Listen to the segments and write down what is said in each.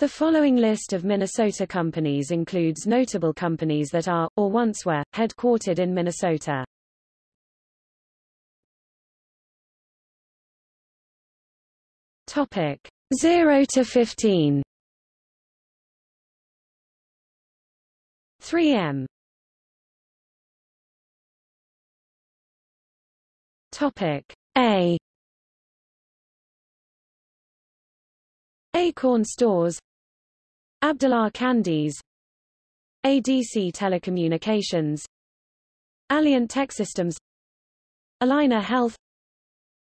The following list of Minnesota companies includes notable companies that are, or once were, headquartered in Minnesota. Topic. 0 to 15 3M Topic. A. Acorn Stores Abdallah Candies ADC Telecommunications Alliant Tech Systems Allina Health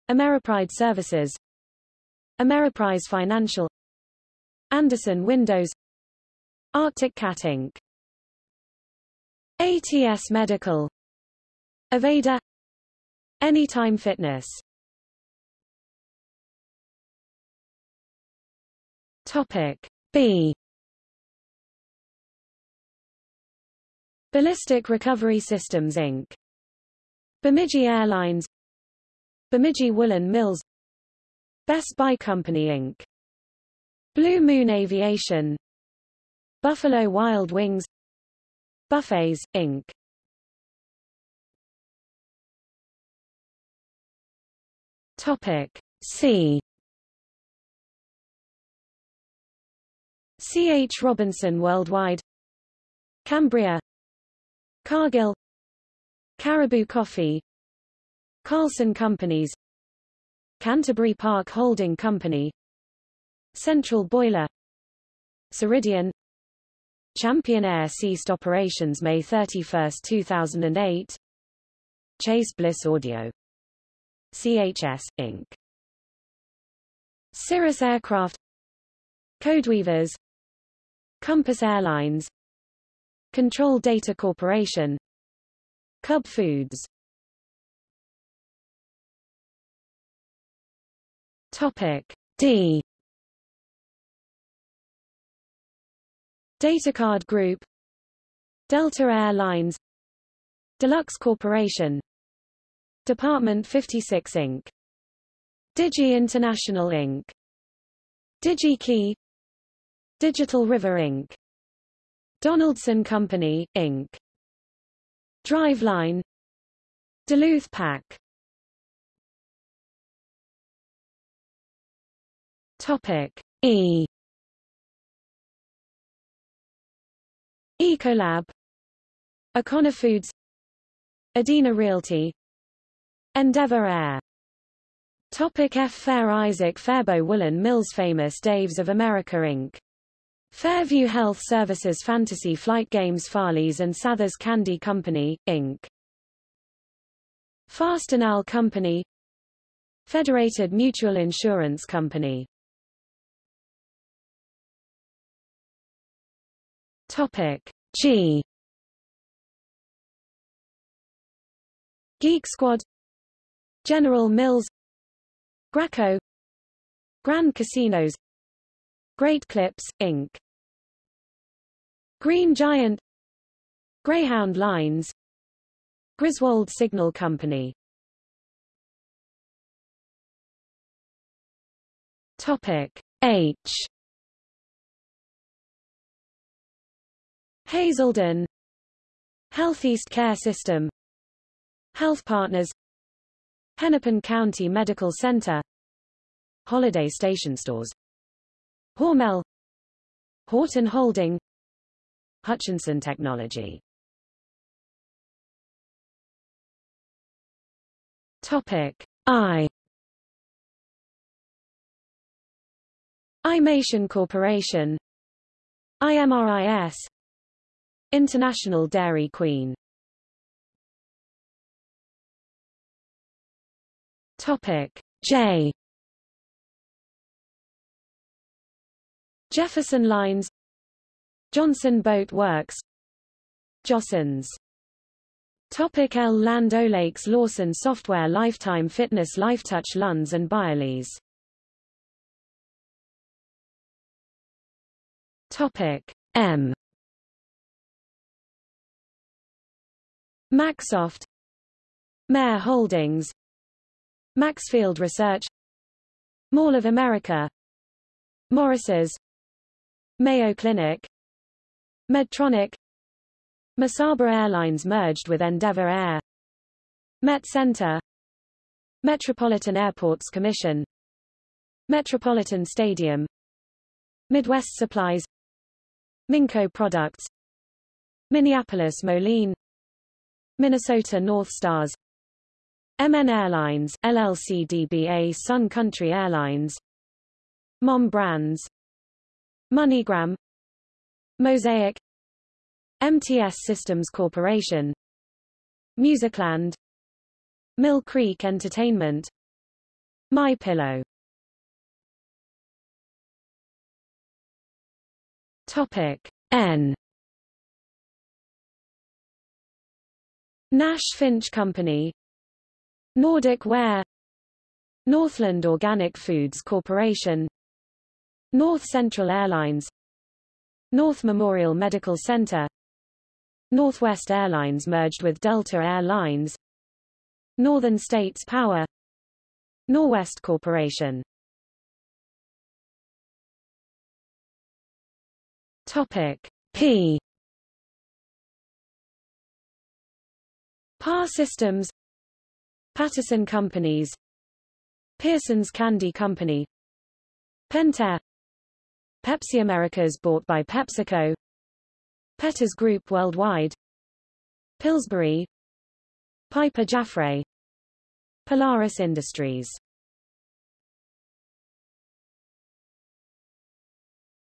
Ameripride Services Ameriprise Financial Andersen Windows Arctic Cat Inc. ATS Medical Aveda Anytime Fitness Topic B Ballistic Recovery Systems Inc. Bemidji Airlines Bemidji Woolen Mills Best Buy Company Inc. Blue Moon Aviation Buffalo Wild Wings Buffets, Inc. Topic C C. H. Robinson Worldwide Cambria Cargill Caribou Coffee Carlson Companies Canterbury Park Holding Company Central Boiler Ceridian Champion Air ceased operations May 31, 2008 Chase Bliss Audio CHS, Inc. Cirrus Aircraft Codeweavers Compass Airlines Control Data Corporation. Cub Foods. Topic D. Datacard Group. Delta Air Lines Deluxe Corporation. Department 56 Inc. Digi International Inc. DigiKey. Digital River Inc. Donaldson Company, Inc. Driveline. Duluth Pack. Topic E. Ecolab. Econa Foods. Edina Realty. Endeavor Air. Topic F. Fair Isaac Faribault Woolen Mills Famous Daves of America Inc. Fairview Health Services Fantasy Flight Games Farley's and Sathers Candy Company, Inc. Fastenal Company. Federated Mutual Insurance Company. Topic. G. Geek Squad. General Mills. Graco Grand Casinos Great Clips, Inc. Green Giant. Greyhound Lines. Griswold Signal Company. Topic H. Hazelden. Healtheast Care System. Health Partners. Hennepin County Medical Center. Holiday Station Stores Hormel Horton Holding Hutchinson Technology. Topic I. Imation Corporation IMRIS International Dairy Queen. Topic J Jefferson Lines Johnson Boat Works Jostens Topic L. Land O'Lakes Lawson Software Lifetime Fitness Lifetouch Lunds and Byerly's Topic M Maxsoft Mayer Holdings Maxfield Research Mall of America Morris's Mayo Clinic Medtronic Mesaba Airlines merged with Endeavor Air Met Center Metropolitan Airports Commission Metropolitan Stadium Midwest Supplies Minco Products Minneapolis Moline Minnesota North Stars MN Airlines LLC DBA Sun Country Airlines Mom Brands MoneyGram. Mosaic. MTS Systems Corporation. Musicland. Mill Creek Entertainment. My Pillow. Topic N. Nash Finch Company. Nordic Ware. Northland Organic Foods Corporation North Central Airlines North Memorial Medical Center Northwest Airlines merged with Delta Air Lines Northern States Power Norwest Corporation. Topic P. PAR Systems Patterson Companies Pearson's Candy Company Pentair Pepsi Americas bought by PepsiCo. Petters Group Worldwide. Pillsbury. Piper Jaffray. Polaris Industries.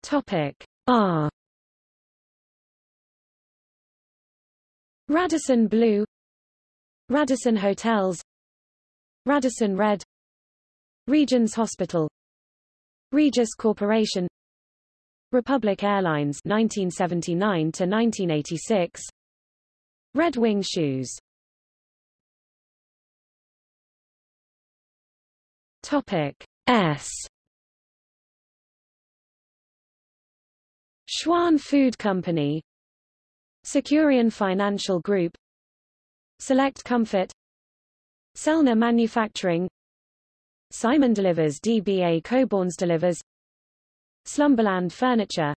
Topic R. Radisson Blu. Radisson Hotels. Radisson Red. Regions Hospital. Regis Corporation Republic Airlines 1979 to 1986 Red Wing Shoes. Topic S. Schwan Food Company. Securian Financial Group. Select Comfort. Selner Manufacturing. Simon Delivers DBA Coborns Delivers Slumberland Furniture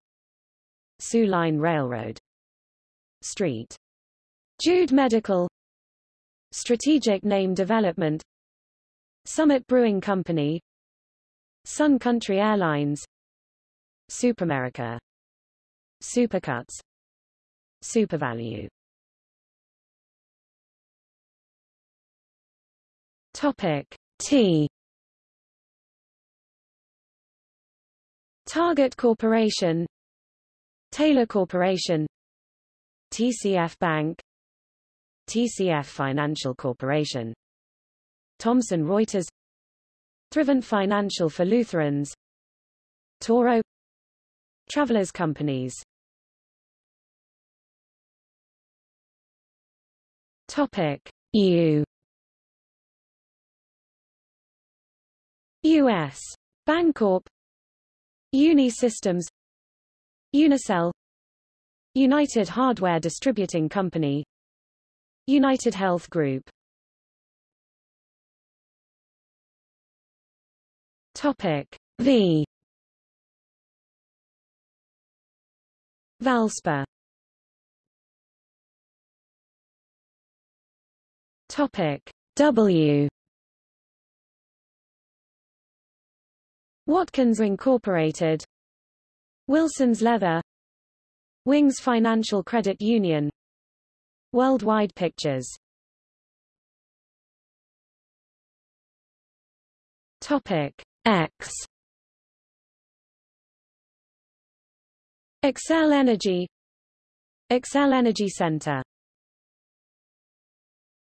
Soo Line Railroad Street Jude Medical Strategic Name Development Summit Brewing Company Sun Country Airlines Superamerica Supercuts Supervalu Topic T Target Corporation Taylor Corporation TCF Bank TCF Financial Corporation Thomson Reuters Thrivent Financial for Lutherans Toro Travelers Companies. Topic U. U.S. Bancorp Uni Systems Unicell United Hardware Distributing Company United Health Group. Topic V. Valspar. Topic W Watkins Incorporated Wilson's Leather Wings Financial Credit Union Worldwide Pictures. Topic X. Xcel Energy Xcel Energy Center